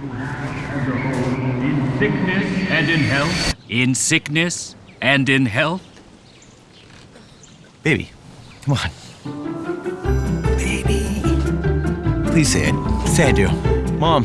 In sickness and in health. In sickness and in health. Baby, come on. Baby. Please say it. Say I do. Mom,